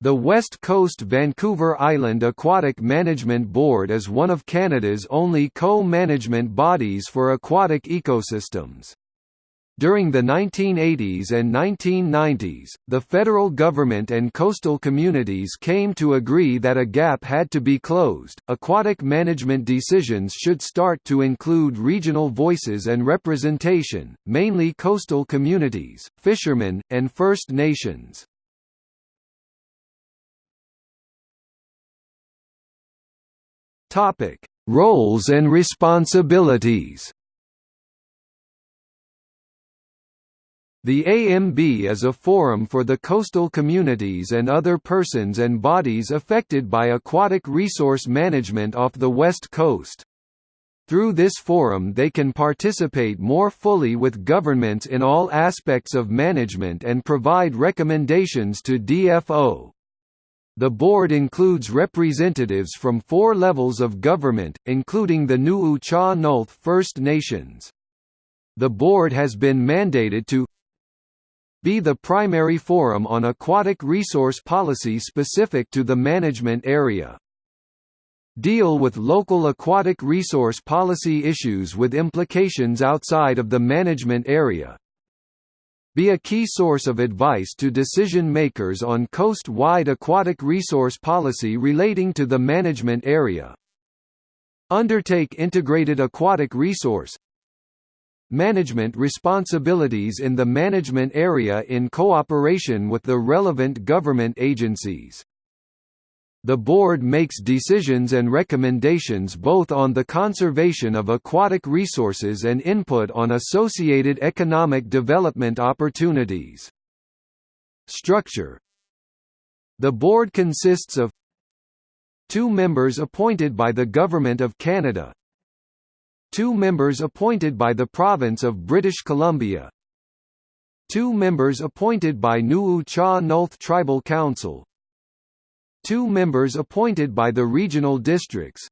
The West Coast Vancouver Island Aquatic Management Board is one of Canada's only co-management bodies for aquatic ecosystems. During the 1980s and 1990s, the federal government and coastal communities came to agree that a gap had to be closed. Aquatic management decisions should start to include regional voices and representation, mainly coastal communities, fishermen, and First Nations. Topic: Roles and responsibilities. The AMB is a forum for the coastal communities and other persons and bodies affected by aquatic resource management off the west coast. Through this forum they can participate more fully with governments in all aspects of management and provide recommendations to DFO. The board includes representatives from four levels of government, including the Nuu-chah-nulth First Nations. The board has been mandated to be the primary forum on aquatic resource policy specific to the management area. Deal with local aquatic resource policy issues with implications outside of the management area, be a key source of advice to decision-makers on coast-wide aquatic resource policy relating to the management area. Undertake integrated aquatic resource management responsibilities in the management area in cooperation with the relevant government agencies. The board makes decisions and recommendations both on the conservation of aquatic resources and input on associated economic development opportunities. Structure The board consists of two members appointed by the Government of Canada two members appointed by the Province of British Columbia two members appointed by Nuu-chah-nulth Tribal Council two members appointed by the regional districts,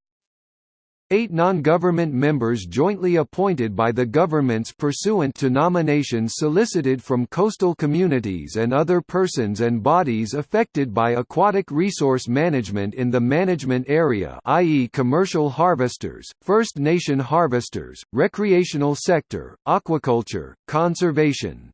Eight non-government members jointly appointed by the governments pursuant to nominations solicited from coastal communities and other persons and bodies affected by aquatic resource management in the management area i.e. commercial harvesters, First Nation harvesters, recreational sector, aquaculture, conservation,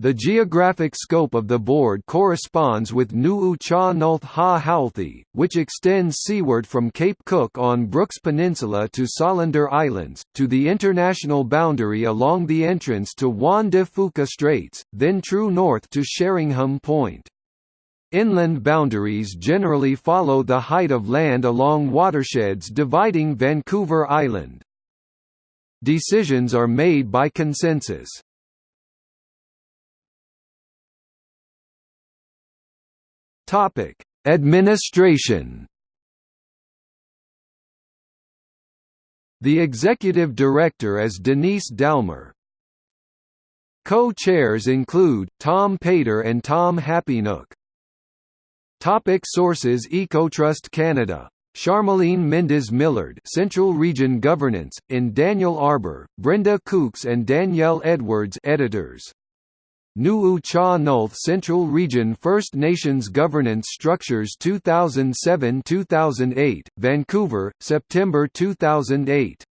the geographic scope of the board corresponds with Nuu-chah-nulth Ha-Howlthi, which extends seaward from Cape Cook on Brooks Peninsula to Solander Islands, to the international boundary along the entrance to Juan de Fuca Straits, then true north to Sheringham Point. Inland boundaries generally follow the height of land along watersheds dividing Vancouver Island. Decisions are made by consensus. Topic: Administration. The executive director is Denise Dalmer. Co-chairs include Tom Pater and Tom Happynook. Topic sources EcoTrust Canada Charmeline Mendes Millard Central Region Governance, in Daniel Arbour, Brenda Kuecks and Danielle Edwards editors. Nuu-chah-nulth Central Region First Nations Governance Structures 2007–2008, Vancouver, September 2008